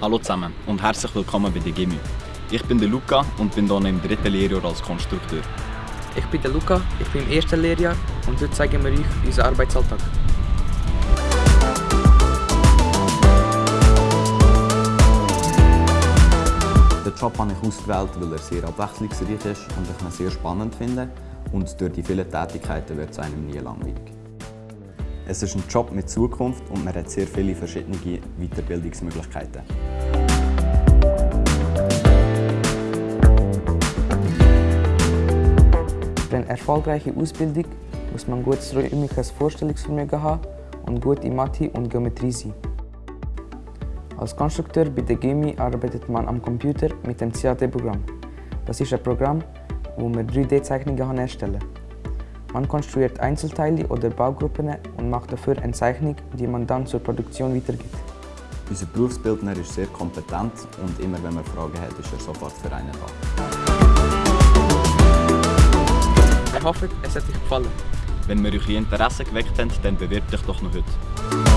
Hallo zusammen und herzlich willkommen bei der GIMI. Ich bin der Luca und bin hier im dritten Lehrjahr als Konstrukteur. Ich bin der Luca, ich bin im ersten Lehrjahr und heute zeigen wir euch unseren Arbeitsalltag. Den Job habe ich ausgewählt, weil er sehr abwechslungsreich ist und ich ihn sehr spannend finde. Und durch die vielen Tätigkeiten wird es einem nie langweilig. Es ist ein Job mit Zukunft und man hat sehr viele verschiedene Weiterbildungsmöglichkeiten. Für eine erfolgreiche Ausbildung muss man gutes räumliches Vorstellungsvermögen haben und gut in Mathe und Geometrie sein. Als Konstrukteur bei der GIMI arbeitet man am Computer mit dem CAD-Programm. Das ist ein Programm, wo man 3D-Zeichnungen erstellen kann. Man konstruiert Einzelteile oder Baugruppen und macht dafür eine Zeichnung, die man dann zur Produktion weitergibt. Unser Berufsbildner ist sehr kompetent und immer wenn man Fragen hat, ist er sofort für einen da. Ich hoffe, es hat euch gefallen. Wenn wir euch Interesse geweckt haben, dann bewirbt euch doch noch heute.